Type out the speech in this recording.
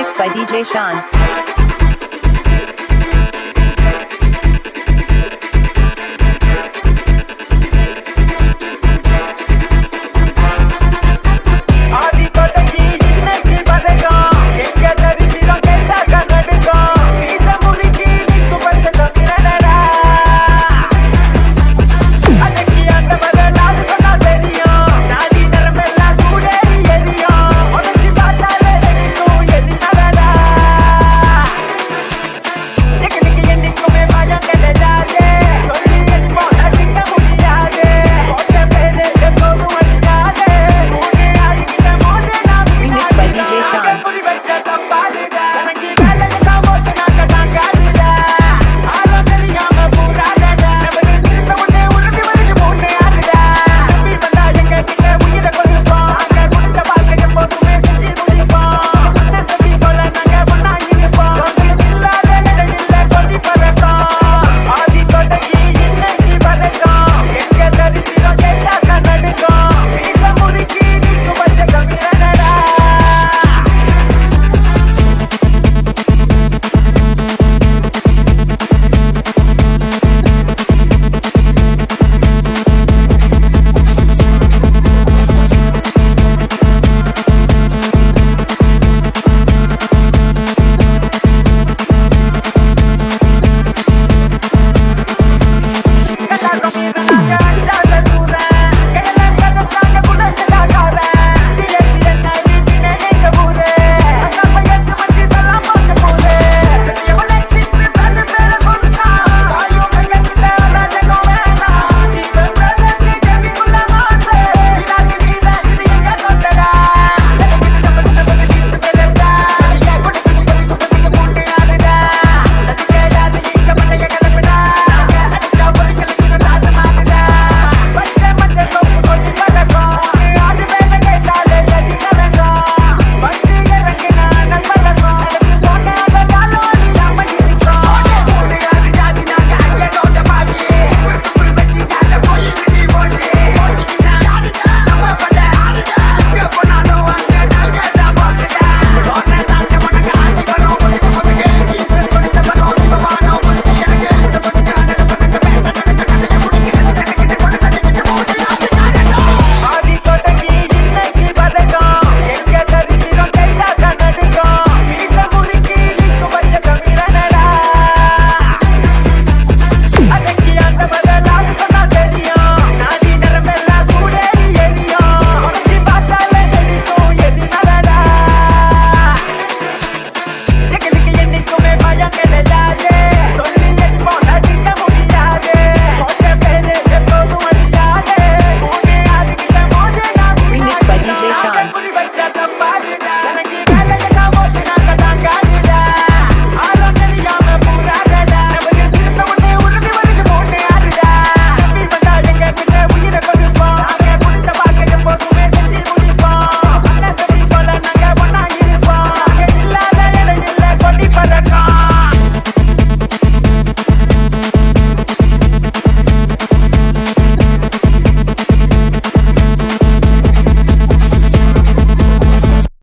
Mixed by DJ Sean.